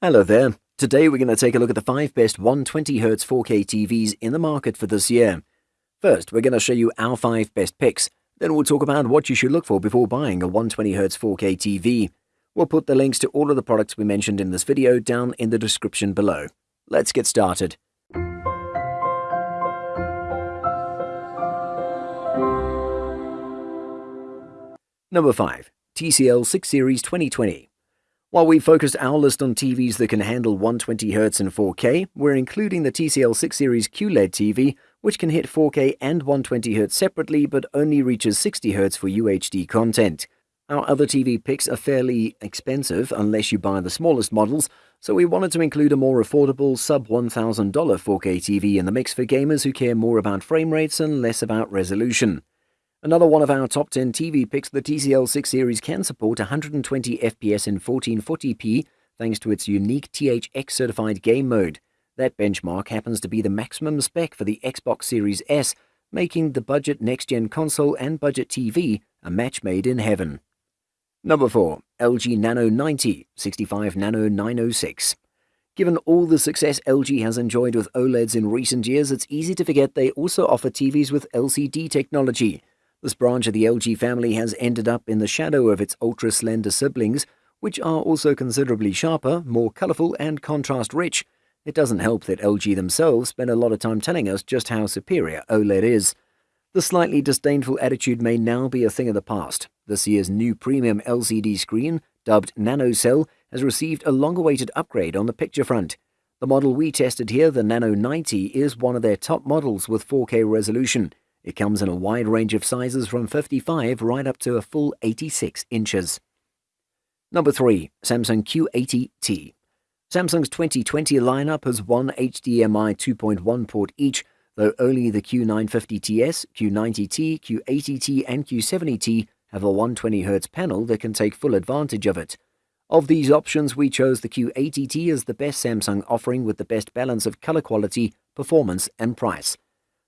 Hello there. Today we're going to take a look at the 5 best 120Hz 4K TVs in the market for this year. First, we're going to show you our 5 best picks. Then we'll talk about what you should look for before buying a 120Hz 4K TV. We'll put the links to all of the products we mentioned in this video down in the description below. Let's get started. Number 5. TCL 6 Series 2020 while we focused our list on TVs that can handle 120Hz and 4K, we're including the TCL 6 Series QLED TV, which can hit 4K and 120Hz separately but only reaches 60Hz for UHD content. Our other TV picks are fairly expensive unless you buy the smallest models, so we wanted to include a more affordable sub $1,000 4K TV in the mix for gamers who care more about frame rates and less about resolution. Another one of our top 10 TV picks, the TCL 6 series can support 120 FPS in 1440p thanks to its unique THX certified game mode. That benchmark happens to be the maximum spec for the Xbox Series S, making the budget next-gen console and budget TV a match made in heaven. Number 4. LG Nano 90 65 Nano 906 Given all the success LG has enjoyed with OLEDs in recent years, it's easy to forget they also offer TVs with LCD technology. This branch of the LG family has ended up in the shadow of its ultra-slender siblings, which are also considerably sharper, more colourful and contrast-rich. It doesn't help that LG themselves spend a lot of time telling us just how superior OLED is. The slightly disdainful attitude may now be a thing of the past. This year's new premium LCD screen, dubbed NanoCell, has received a long-awaited upgrade on the picture front. The model we tested here, the Nano 90, is one of their top models with 4K resolution. It comes in a wide range of sizes from 55 right up to a full 86 inches. Number 3. Samsung Q80T Samsung's 2020 lineup has one HDMI 2.1 port each, though only the Q950TS, Q90T, Q80T and Q70T have a 120Hz panel that can take full advantage of it. Of these options, we chose the Q80T as the best Samsung offering with the best balance of color quality, performance and price.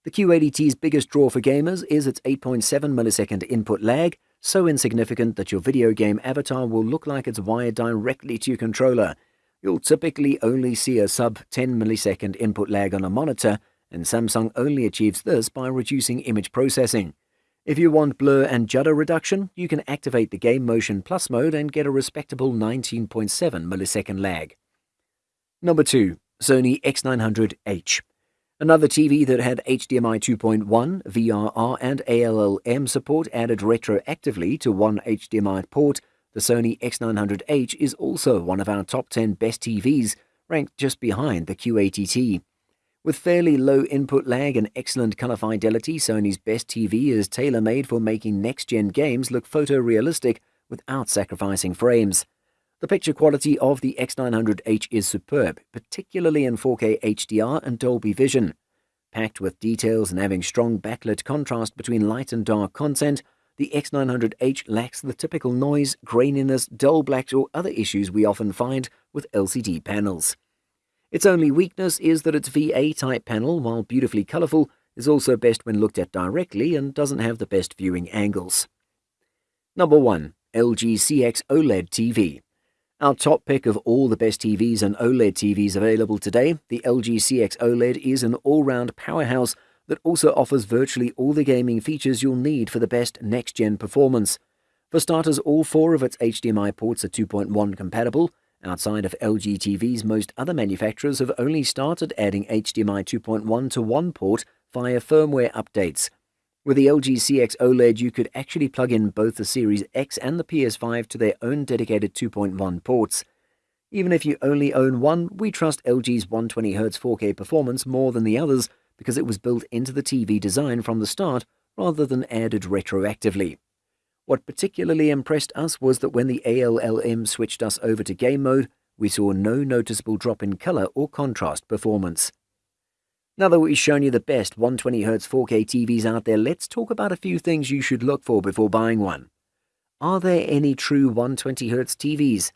The Q80T's biggest draw for gamers is its 8.7 millisecond input lag, so insignificant that your video game avatar will look like it's wired directly to your controller. You'll typically only see a sub 10 millisecond input lag on a monitor, and Samsung only achieves this by reducing image processing. If you want blur and judder reduction, you can activate the Game Motion Plus mode and get a respectable 19.7 millisecond lag. Number 2. Sony X900H Another TV that had HDMI 2.1, VRR and ALLM support added retroactively to one HDMI port, the Sony X900H is also one of our top 10 best TVs, ranked just behind the Q80T. With fairly low input lag and excellent color fidelity, Sony's best TV is tailor-made for making next-gen games look photorealistic without sacrificing frames. The picture quality of the X900H is superb, particularly in 4K HDR and Dolby Vision. Packed with details and having strong backlit contrast between light and dark content, the X900H lacks the typical noise, graininess, dull blacks or other issues we often find with LCD panels. Its only weakness is that its VA-type panel, while beautifully colourful, is also best when looked at directly and doesn't have the best viewing angles. Number 1. LG CX OLED TV our top pick of all the best TVs and OLED TVs available today, the LG CX OLED is an all-round powerhouse that also offers virtually all the gaming features you'll need for the best next-gen performance. For starters, all four of its HDMI ports are 2.1 compatible. Outside of LG TVs, most other manufacturers have only started adding HDMI 2.1 to one port via firmware updates. With the LG CX OLED, you could actually plug in both the Series X and the PS5 to their own dedicated 2.1 ports. Even if you only own one, we trust LG's 120Hz 4K performance more than the others because it was built into the TV design from the start rather than added retroactively. What particularly impressed us was that when the ALLM switched us over to game mode, we saw no noticeable drop in color or contrast performance. Now that we've shown you the best 120Hz 4K TVs out there, let's talk about a few things you should look for before buying one. Are there any true 120Hz TVs?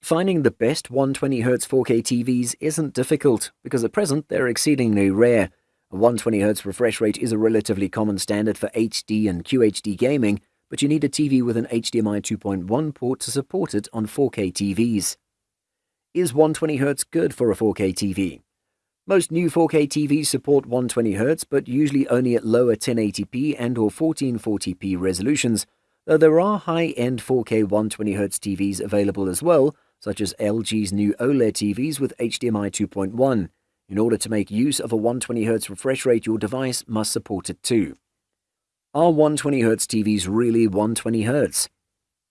Finding the best 120Hz 4K TVs isn't difficult, because at present they're exceedingly rare. A 120Hz refresh rate is a relatively common standard for HD and QHD gaming, but you need a TV with an HDMI 2.1 port to support it on 4K TVs. Is 120Hz good for a 4K TV? Most new 4K TVs support 120Hz, but usually only at lower 1080p and or 1440p resolutions, though there are high-end 4K 120Hz TVs available as well, such as LG's new OLED TVs with HDMI 2.1. In order to make use of a 120Hz refresh rate, your device must support it too. Are 120Hz TVs really 120Hz?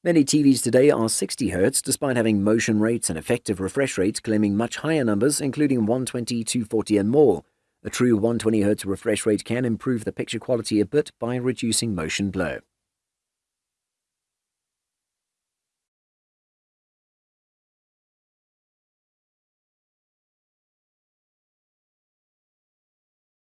Many TVs today are 60Hz despite having motion rates and effective refresh rates claiming much higher numbers including 120, 240 and more. A true 120Hz refresh rate can improve the picture quality a bit by reducing motion blur.